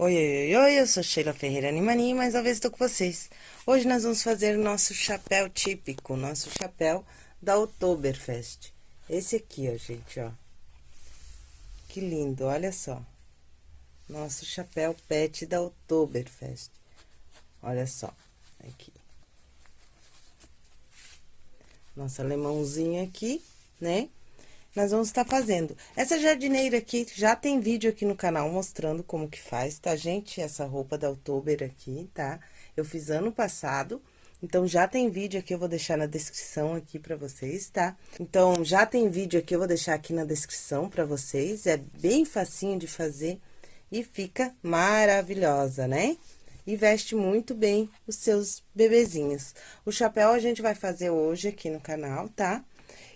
Oi, oi, oi, eu sou Sheila Ferreira Animani, mais uma vez estou com vocês. Hoje nós vamos fazer o nosso chapéu típico, nosso chapéu da Oktoberfest. Esse aqui, ó, gente, ó. Que lindo, olha só. Nosso chapéu pet da Oktoberfest. Olha só, aqui. Nosso alemãozinho aqui, né? Nós vamos estar fazendo. Essa jardineira aqui, já tem vídeo aqui no canal mostrando como que faz, tá, gente? Essa roupa da Oktober aqui, tá? Eu fiz ano passado, então já tem vídeo aqui, eu vou deixar na descrição aqui pra vocês, tá? Então, já tem vídeo aqui, eu vou deixar aqui na descrição pra vocês, é bem facinho de fazer e fica maravilhosa, né? E veste muito bem os seus bebezinhos. O chapéu a gente vai fazer hoje aqui no canal, tá?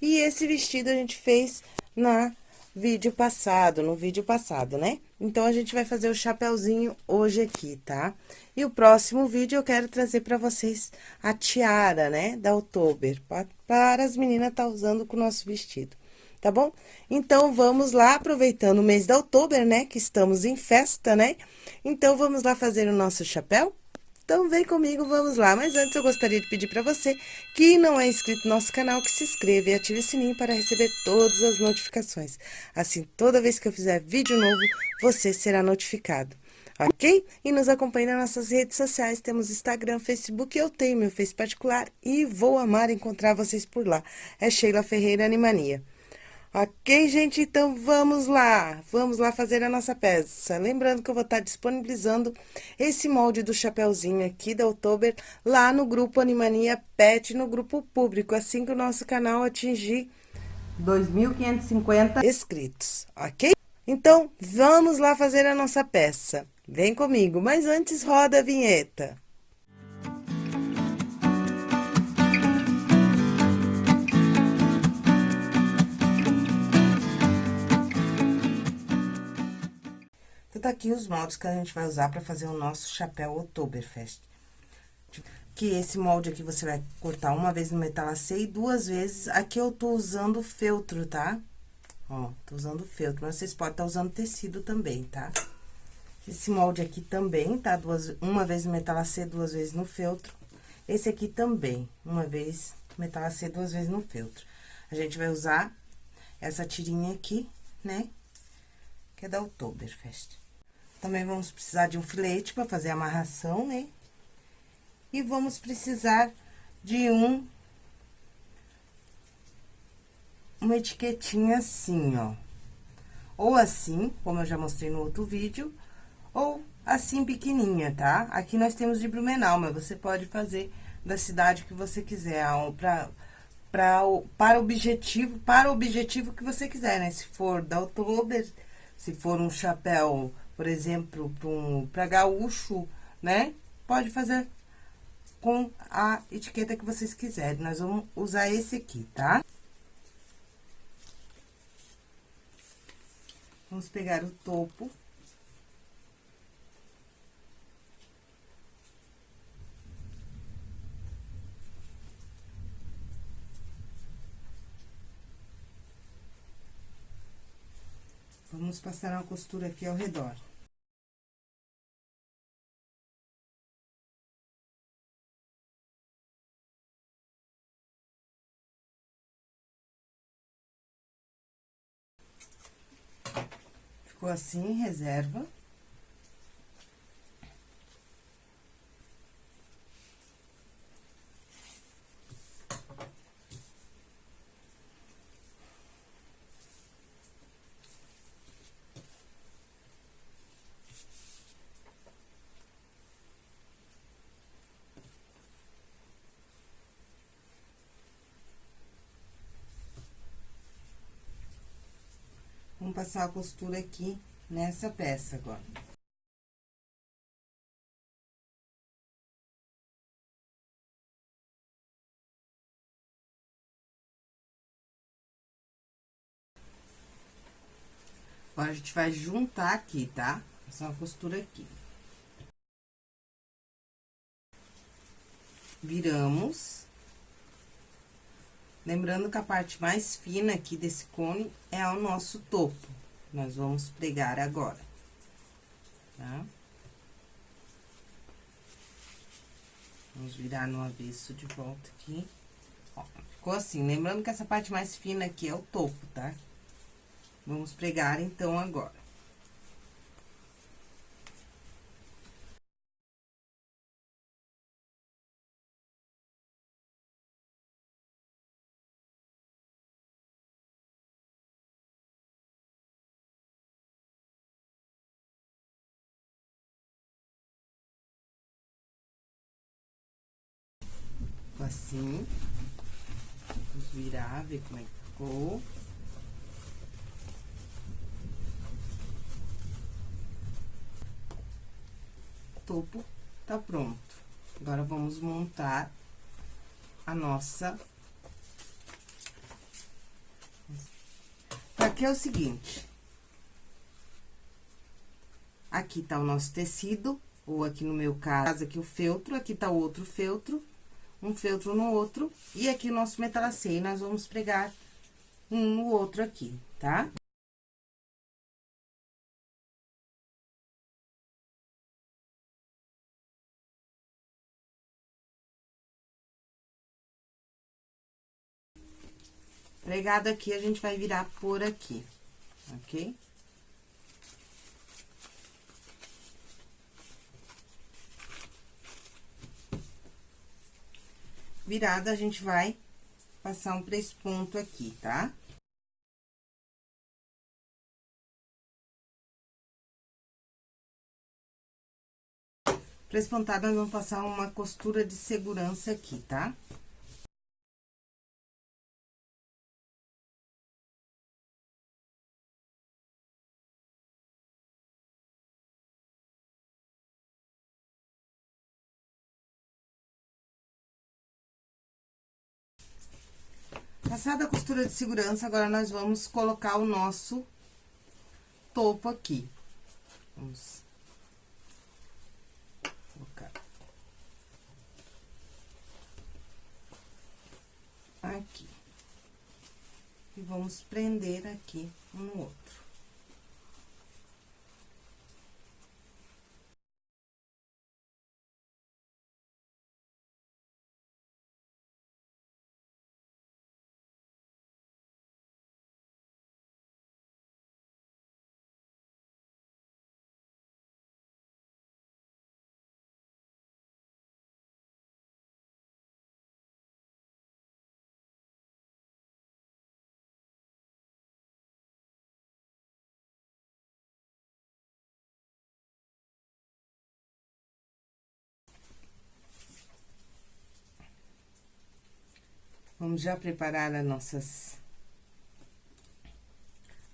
E esse vestido a gente fez na vídeo passado, no vídeo passado, né? Então, a gente vai fazer o chapéuzinho hoje aqui, tá? E o próximo vídeo eu quero trazer pra vocês a tiara, né? Da Oktober, para as meninas tá usando com o nosso vestido, tá bom? Então, vamos lá, aproveitando o mês da Oktober, né? Que estamos em festa, né? Então, vamos lá fazer o nosso chapéu? Então, vem comigo, vamos lá. Mas antes, eu gostaria de pedir para você que não é inscrito no nosso canal, que se inscreva e ative o sininho para receber todas as notificações. Assim, toda vez que eu fizer vídeo novo, você será notificado. Ok? E nos acompanhe nas nossas redes sociais, temos Instagram, Facebook, eu tenho meu Face particular e vou amar encontrar vocês por lá. É Sheila Ferreira Animania. Ok, gente? Então, vamos lá. Vamos lá fazer a nossa peça. Lembrando que eu vou estar disponibilizando esse molde do chapéuzinho aqui da Oktober lá no grupo Animania Pet, no grupo público, assim que o nosso canal atingir 2.550 inscritos, ok? Então, vamos lá fazer a nossa peça. Vem comigo, mas antes roda a vinheta. Então, tá aqui os moldes que a gente vai usar para fazer o nosso chapéu Oktoberfest. Que esse molde aqui você vai cortar uma vez no metalacê e duas vezes. Aqui eu tô usando feltro, tá? Ó, tô usando feltro, mas vocês podem estar tá usando tecido também, tá? Esse molde aqui também, tá? Duas, uma vez no metalacê, duas vezes no feltro. Esse aqui também, uma vez metalacê, duas vezes no feltro. A gente vai usar essa tirinha aqui, né? Que é da Oktoberfest. Também vamos precisar de um filete para fazer a amarração, né? E vamos precisar de um... Uma etiquetinha assim, ó. Ou assim, como eu já mostrei no outro vídeo, ou assim pequenininha, tá? Aqui nós temos de Blumenau, mas você pode fazer da cidade que você quiser, pra, para o objetivo, para o objetivo que você quiser, né? Se for da Oktober, se for um chapéu por exemplo, para um, gaúcho, né? Pode fazer com a etiqueta que vocês quiserem. Nós vamos usar esse aqui, tá? Vamos pegar o topo. Vamos passar uma costura aqui ao redor. Ficou assim, reserva. Passar a costura aqui nessa peça agora. Agora, a gente vai juntar aqui, tá? Passar uma costura aqui. Viramos. Lembrando que a parte mais fina aqui desse cone é o nosso topo. Nós vamos pregar agora, tá? Vamos virar no avesso de volta aqui. Ó, ficou assim. Lembrando que essa parte mais fina aqui é o topo, tá? Vamos pregar, então, agora. Assim. Vamos virar, ver como é que ficou. Topo tá pronto. Agora, vamos montar a nossa... Aqui é o seguinte. Aqui tá o nosso tecido, ou aqui no meu caso, aqui o feltro, aqui tá o outro feltro um feltro no outro, e aqui o nosso metalacê, nós vamos pregar um no outro aqui, tá? Pregado aqui, a gente vai virar por aqui, ok? Virada, a gente vai passar um três pontos aqui, tá? Três pontadas, nós vamos passar uma costura de segurança aqui, tá? Passada a costura de segurança, agora nós vamos colocar o nosso topo aqui. Vamos colocar. Aqui. E vamos prender aqui um no outro. Vamos já preparar as nossas...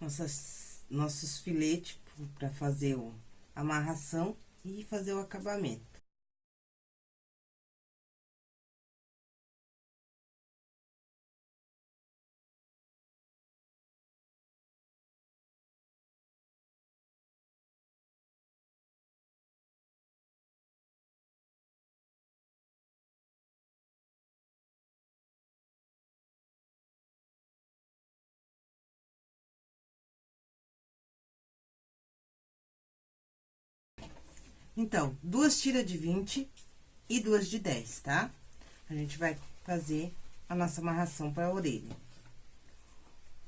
Nossas, nossos filetes para fazer a amarração e fazer o acabamento. Então, duas tiras de 20 e duas de 10, tá? A gente vai fazer a nossa amarração para a orelha.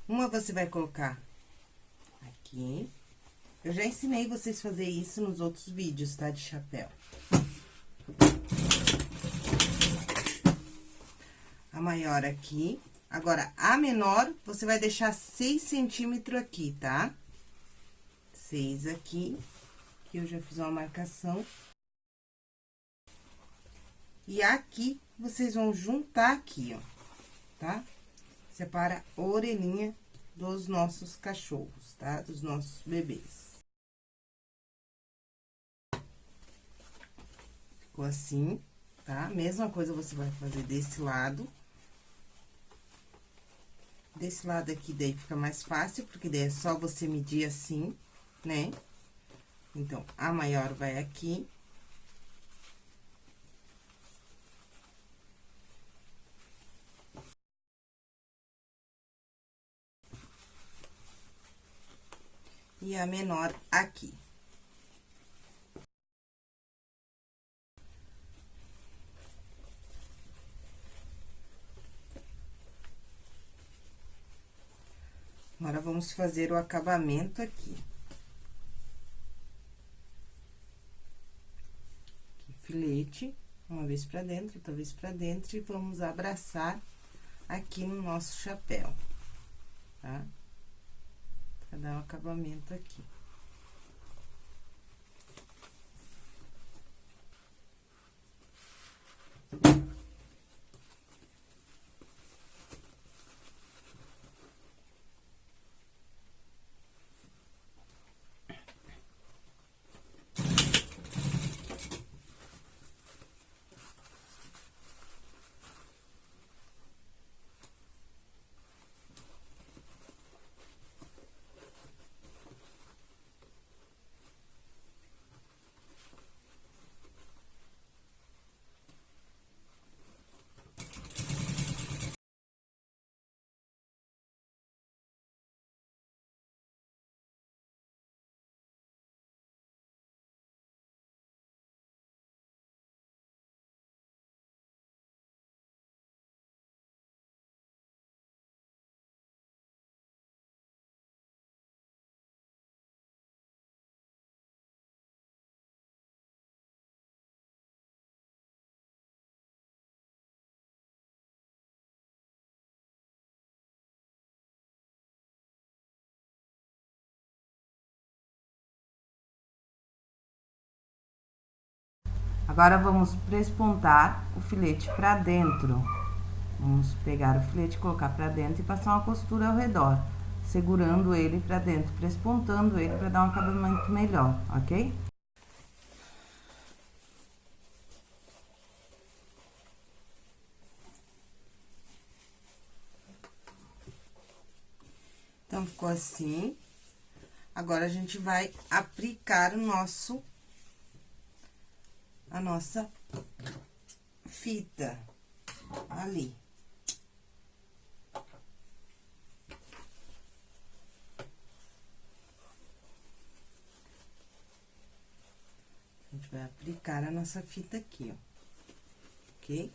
Uma você vai colocar aqui. Eu já ensinei vocês a fazer isso nos outros vídeos, tá? De chapéu. A maior aqui. Agora, a menor, você vai deixar 6 centímetros aqui, tá? 6 aqui. Aqui eu já fiz uma marcação. E aqui, vocês vão juntar aqui, ó, tá? Separa a orelhinha dos nossos cachorros, tá? Dos nossos bebês. Ficou assim, tá? Mesma coisa você vai fazer desse lado. Desse lado aqui, daí fica mais fácil, porque daí é só você medir assim, né? Então, a maior vai aqui. E a menor aqui. Agora, vamos fazer o acabamento aqui. Filete, uma vez pra dentro, outra vez pra dentro, e vamos abraçar aqui no nosso chapéu, tá? Pra dar um acabamento aqui. Agora, vamos prespontar o filete pra dentro. Vamos pegar o filete, colocar pra dentro e passar uma costura ao redor, segurando ele pra dentro, prespontando ele pra dar um acabamento melhor, ok? Então, ficou assim. Agora, a gente vai aplicar o nosso a nossa fita ali. A gente vai aplicar a nossa fita aqui, ó, ok?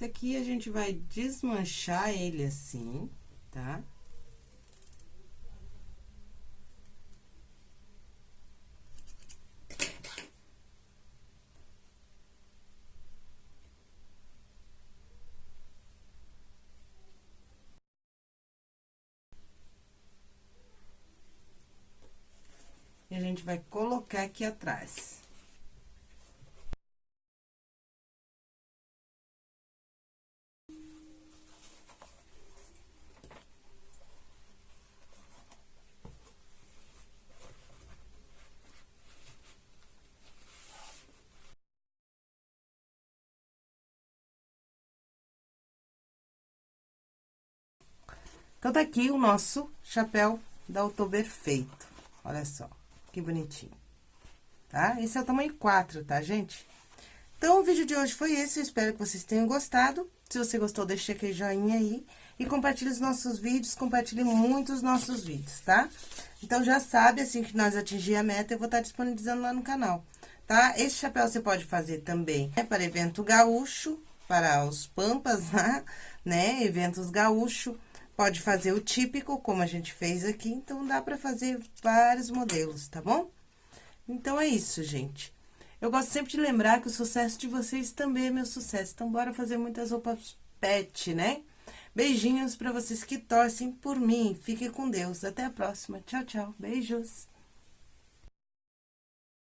Esse aqui, a gente vai desmanchar ele assim, tá? E a gente vai colocar aqui atrás. Então, tá aqui o nosso chapéu da Oktober feito. Olha só, que bonitinho. Tá? Esse é o tamanho 4, tá, gente? Então, o vídeo de hoje foi esse, eu espero que vocês tenham gostado. Se você gostou, deixa aquele joinha aí. E compartilhe os nossos vídeos, compartilhe muito os nossos vídeos, tá? Então, já sabe, assim que nós atingir a meta, eu vou estar disponibilizando lá no canal, tá? Esse chapéu você pode fazer também né, para evento gaúcho, para os pampas, né? Eventos gaúcho Pode fazer o típico, como a gente fez aqui, então dá pra fazer vários modelos, tá bom? Então, é isso, gente. Eu gosto sempre de lembrar que o sucesso de vocês também é meu sucesso. Então, bora fazer muitas roupas pet, né? Beijinhos pra vocês que torcem por mim. Fiquem com Deus. Até a próxima. Tchau, tchau. Beijos.